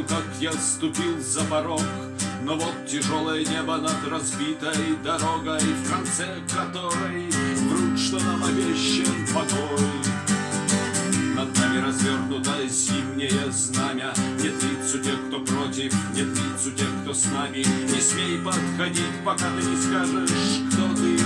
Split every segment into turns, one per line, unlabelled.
помню, как я ступил за порог. Но вот тяжелое небо над разбитой дорогой В конце которой врут, что нам обещан покой. Над нами развернуто зимнее знамя. Нет лиц у тех, кто против, нет лиц у тех, кто с нами. Не смей подходить, пока ты не скажешь, кто ты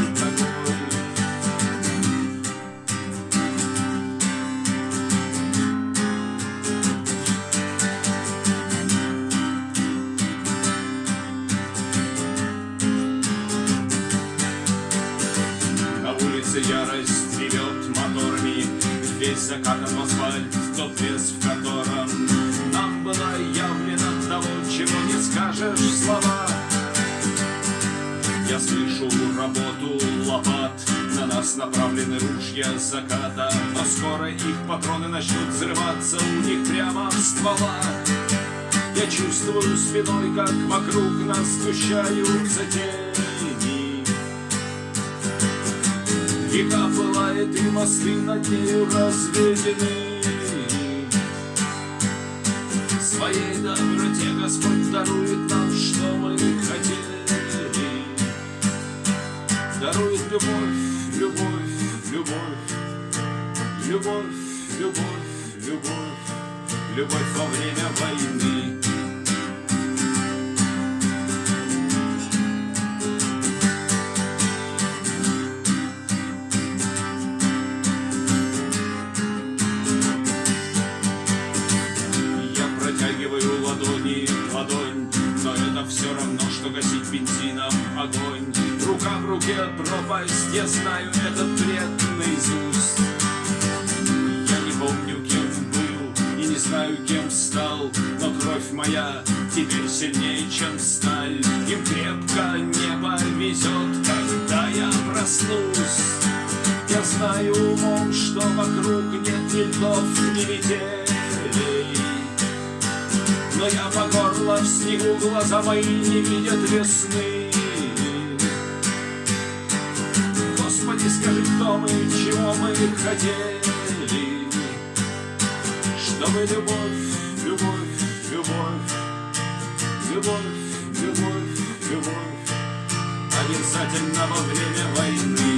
Улице ярость ревет моторами Весь закатан в асфальт, тот лес, в котором Нам было явлено того, чего не скажешь слова. Я слышу работу лопат На нас направлены ружья заката Но скоро их патроны начнут взрываться У них прямо в стволах. Я чувствую спиной, как вокруг нас сгущаются тени Река пылает, и мосты над нею разведены. Своей доброте Господь дарует нам, что мы хотели. Дарует любовь, любовь, любовь, любовь, любовь, любовь, любовь во время войны. Что гасить бензином огонь. Рука в руке пропасть, я знаю этот бред наизусть Я не помню, кем был и не знаю, кем стал Но кровь моя теперь сильнее, чем сталь. Им крепко небо везет, когда я проснусь. Я знаю умом, что вокруг нет ни льдов, ни метелей. Но я по горло в снегу, глаза мои не видят весны. Господи, скажи, кто мы, чего мы хотели? Чтобы любовь, любовь, любовь Любовь, любовь, любовь Обязательно во время войны